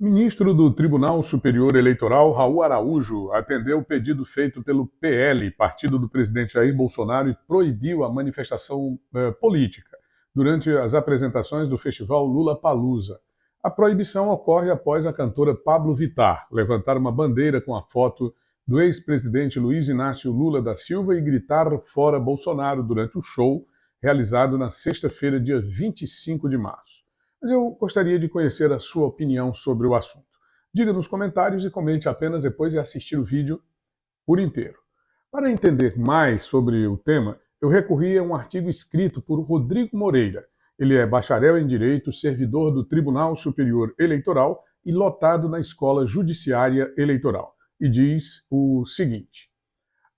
Ministro do Tribunal Superior Eleitoral, Raul Araújo, atendeu o pedido feito pelo PL, partido do presidente Jair Bolsonaro, e proibiu a manifestação eh, política durante as apresentações do festival Lula Palusa. A proibição ocorre após a cantora Pablo Vittar levantar uma bandeira com a foto do ex-presidente Luiz Inácio Lula da Silva e gritar fora Bolsonaro durante o show realizado na sexta-feira, dia 25 de março mas eu gostaria de conhecer a sua opinião sobre o assunto. Diga nos comentários e comente apenas depois de assistir o vídeo por inteiro. Para entender mais sobre o tema, eu recorri a um artigo escrito por Rodrigo Moreira. Ele é bacharel em Direito, servidor do Tribunal Superior Eleitoral e lotado na Escola Judiciária Eleitoral. E diz o seguinte,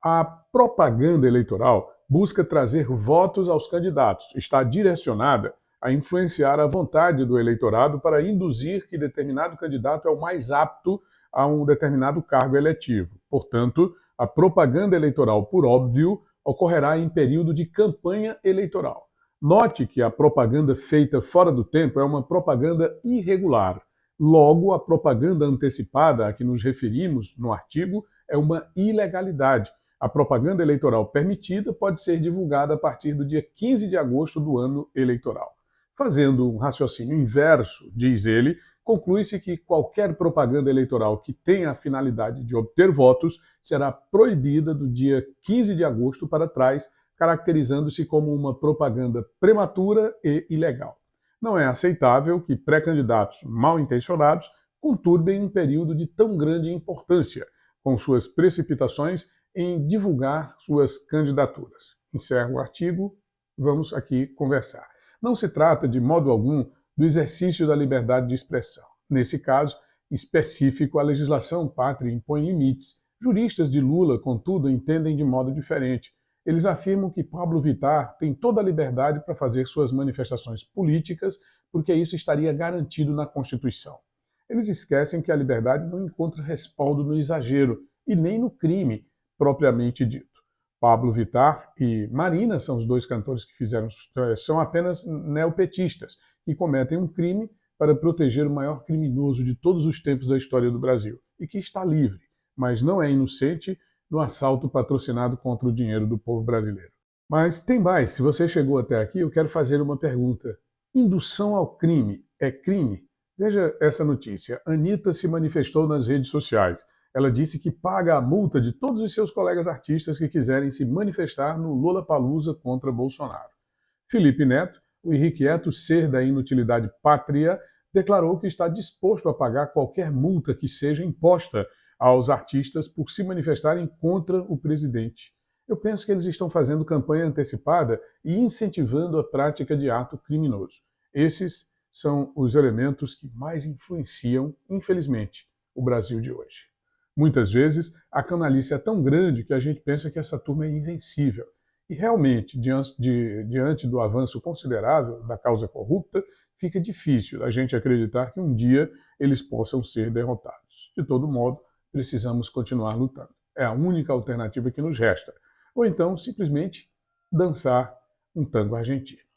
a propaganda eleitoral busca trazer votos aos candidatos, está direcionada a influenciar a vontade do eleitorado para induzir que determinado candidato é o mais apto a um determinado cargo eletivo. Portanto, a propaganda eleitoral, por óbvio, ocorrerá em período de campanha eleitoral. Note que a propaganda feita fora do tempo é uma propaganda irregular. Logo, a propaganda antecipada a que nos referimos no artigo é uma ilegalidade. A propaganda eleitoral permitida pode ser divulgada a partir do dia 15 de agosto do ano eleitoral. Fazendo um raciocínio inverso, diz ele, conclui-se que qualquer propaganda eleitoral que tenha a finalidade de obter votos será proibida do dia 15 de agosto para trás, caracterizando-se como uma propaganda prematura e ilegal. Não é aceitável que pré-candidatos mal intencionados conturbem um período de tão grande importância, com suas precipitações em divulgar suas candidaturas. Encerro o artigo, vamos aqui conversar. Não se trata, de modo algum, do exercício da liberdade de expressão. Nesse caso específico, a legislação pátria impõe limites. Juristas de Lula, contudo, entendem de modo diferente. Eles afirmam que Pablo Vittar tem toda a liberdade para fazer suas manifestações políticas, porque isso estaria garantido na Constituição. Eles esquecem que a liberdade não encontra respaldo no exagero e nem no crime propriamente dito. Pablo Vittar e Marina são os dois cantores que fizeram, eh, são apenas neopetistas, que cometem um crime para proteger o maior criminoso de todos os tempos da história do Brasil, e que está livre, mas não é inocente no assalto patrocinado contra o dinheiro do povo brasileiro. Mas tem mais, se você chegou até aqui, eu quero fazer uma pergunta. Indução ao crime é crime? Veja essa notícia. Anitta se manifestou nas redes sociais ela disse que paga a multa de todos os seus colegas artistas que quiserem se manifestar no Lula Palusa contra Bolsonaro. Felipe Neto, o irrequieto ser da inutilidade pátria, declarou que está disposto a pagar qualquer multa que seja imposta aos artistas por se manifestarem contra o presidente. Eu penso que eles estão fazendo campanha antecipada e incentivando a prática de ato criminoso. Esses são os elementos que mais influenciam, infelizmente, o Brasil de hoje. Muitas vezes, a canalice é tão grande que a gente pensa que essa turma é invencível. E realmente, diante, de, diante do avanço considerável da causa corrupta, fica difícil a gente acreditar que um dia eles possam ser derrotados. De todo modo, precisamos continuar lutando. É a única alternativa que nos resta. Ou então, simplesmente, dançar um tango argentino.